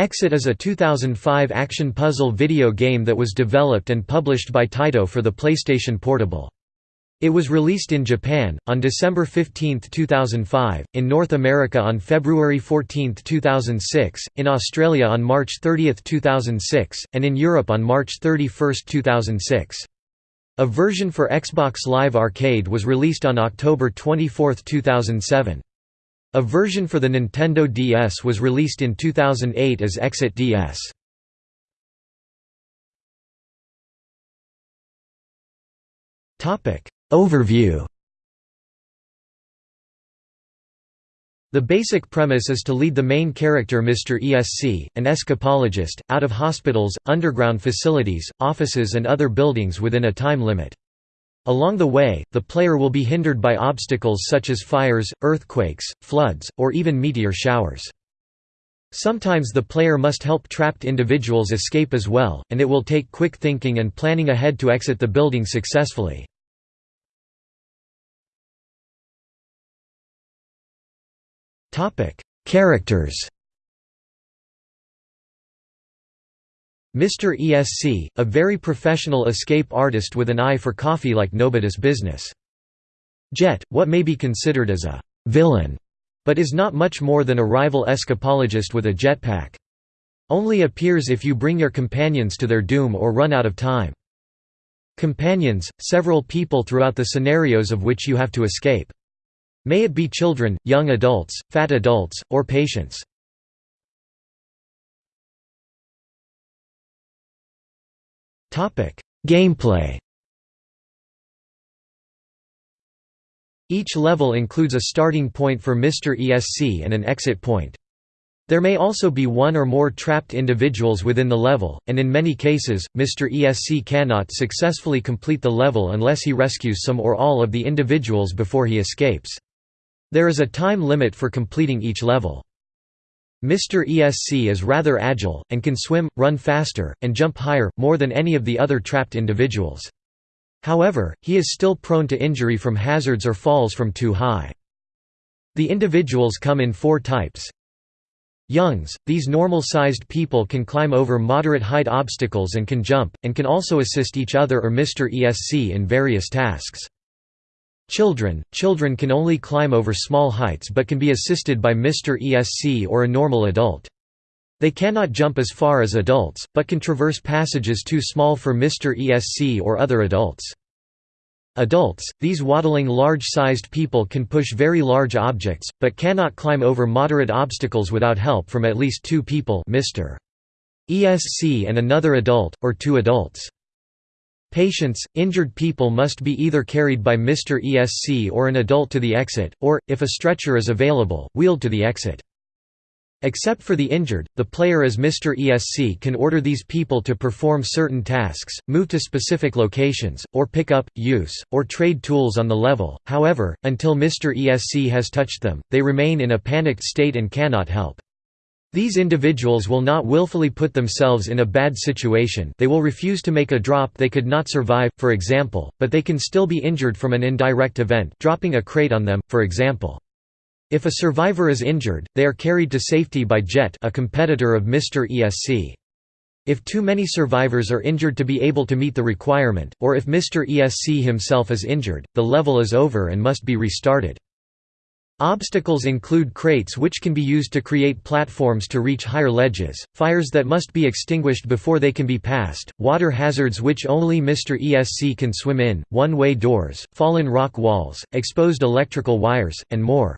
Exit is a 2005 action puzzle video game that was developed and published by Taito for the PlayStation Portable. It was released in Japan, on December 15, 2005, in North America on February 14, 2006, in Australia on March 30, 2006, and in Europe on March 31, 2006. A version for Xbox Live Arcade was released on October 24, 2007. A version for the Nintendo DS was released in 2008 as Exit DS. Overview The basic premise is to lead the main character Mr. ESC, an escapologist, out of hospitals, underground facilities, offices and other buildings within a time limit. Along the way, the player will be hindered by obstacles such as fires, earthquakes, floods, or even meteor showers. Sometimes the player must help trapped individuals escape as well, and it will take quick thinking and planning ahead to exit the building successfully. Characters Mr. ESC, a very professional escape artist with an eye for coffee like nobody's business. Jet, what may be considered as a «villain», but is not much more than a rival escapologist with a jetpack. Only appears if you bring your companions to their doom or run out of time. Companions, several people throughout the scenarios of which you have to escape. May it be children, young adults, fat adults, or patients. Gameplay Each level includes a starting point for Mr. ESC and an exit point. There may also be one or more trapped individuals within the level, and in many cases, Mr. ESC cannot successfully complete the level unless he rescues some or all of the individuals before he escapes. There is a time limit for completing each level. Mr. ESC is rather agile, and can swim, run faster, and jump higher, more than any of the other trapped individuals. However, he is still prone to injury from hazards or falls from too high. The individuals come in four types. Youngs, these normal-sized people can climb over moderate height obstacles and can jump, and can also assist each other or Mr. ESC in various tasks. Children – Children can only climb over small heights but can be assisted by Mr. ESC or a normal adult. They cannot jump as far as adults, but can traverse passages too small for Mr. ESC or other adults. Adults – These waddling large-sized people can push very large objects, but cannot climb over moderate obstacles without help from at least two people Mr. ESC and another adult, or two adults. Patients, injured people must be either carried by Mr. ESC or an adult to the exit, or, if a stretcher is available, wheeled to the exit. Except for the injured, the player as Mr. ESC can order these people to perform certain tasks, move to specific locations, or pick up, use, or trade tools on the level, however, until Mr. ESC has touched them, they remain in a panicked state and cannot help. These individuals will not willfully put themselves in a bad situation they will refuse to make a drop they could not survive, for example, but they can still be injured from an indirect event dropping a crate on them, for example. If a survivor is injured, they are carried to safety by Jet a competitor of Mr. ESC. If too many survivors are injured to be able to meet the requirement, or if Mr. ESC himself is injured, the level is over and must be restarted. Obstacles include crates which can be used to create platforms to reach higher ledges, fires that must be extinguished before they can be passed, water hazards which only Mr. ESC can swim in, one-way doors, fallen rock walls, exposed electrical wires, and more.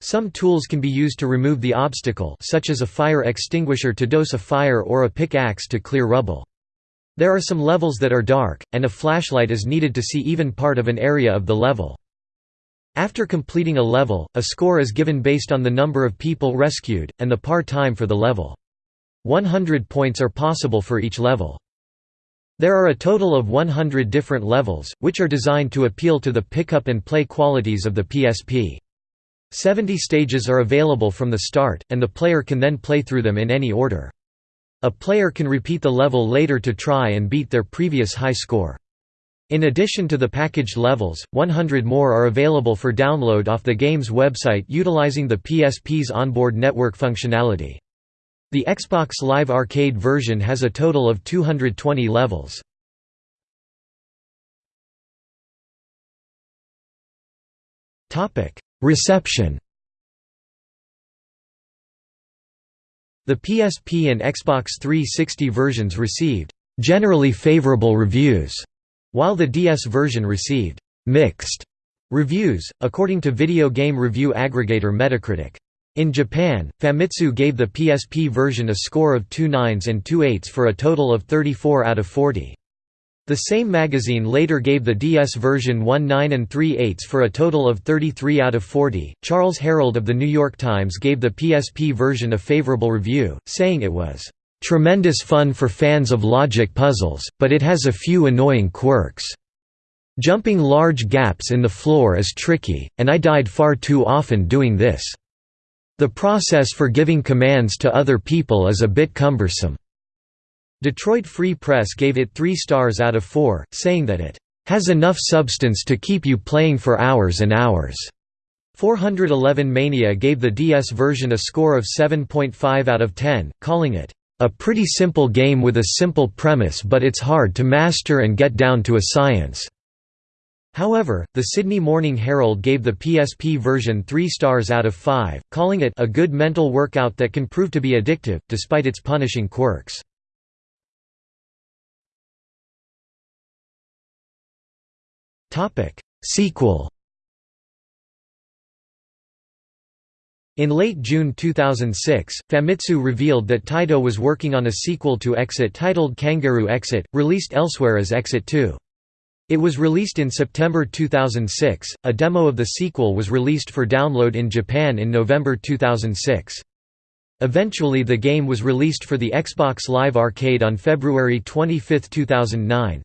Some tools can be used to remove the obstacle such as a fire extinguisher to dose a fire or a pickaxe to clear rubble. There are some levels that are dark, and a flashlight is needed to see even part of an area of the level. After completing a level, a score is given based on the number of people rescued, and the par time for the level. 100 points are possible for each level. There are a total of 100 different levels, which are designed to appeal to the pick-up and play qualities of the PSP. 70 stages are available from the start, and the player can then play through them in any order. A player can repeat the level later to try and beat their previous high score. In addition to the packaged levels, 100 more are available for download off the game's website utilizing the PSP's onboard network functionality. The Xbox Live Arcade version has a total of 220 levels. Reception The PSP and Xbox 360 versions received generally favorable reviews, while the DS version received mixed reviews, according to video game review aggregator Metacritic. In Japan, Famitsu gave the PSP version a score of 2 nines and 2 eights for a total of 34 out of 40. The same magazine later gave the DS version 1 9 and 3 eighths for a total of 33 out of 40. Charles Herold of The New York Times gave the PSP version a favorable review, saying it was, "...tremendous fun for fans of logic puzzles, but it has a few annoying quirks. Jumping large gaps in the floor is tricky, and I died far too often doing this." The process for giving commands to other people is a bit cumbersome. Detroit Free Press gave it 3 stars out of 4, saying that it has enough substance to keep you playing for hours and hours. 411 Mania gave the DS version a score of 7.5 out of 10, calling it a pretty simple game with a simple premise but it's hard to master and get down to a science. However, the Sydney Morning Herald gave the PSP version 3 stars out of 5, calling it a good mental workout that can prove to be addictive, despite its punishing quirks. Sequel In late June 2006, Famitsu revealed that Taito was working on a sequel to Exit titled Kangaroo Exit, released elsewhere as Exit 2. It was released in September 2006. A demo of the sequel was released for download in Japan in November 2006. Eventually the game was released for the Xbox Live Arcade on February 25, 2009.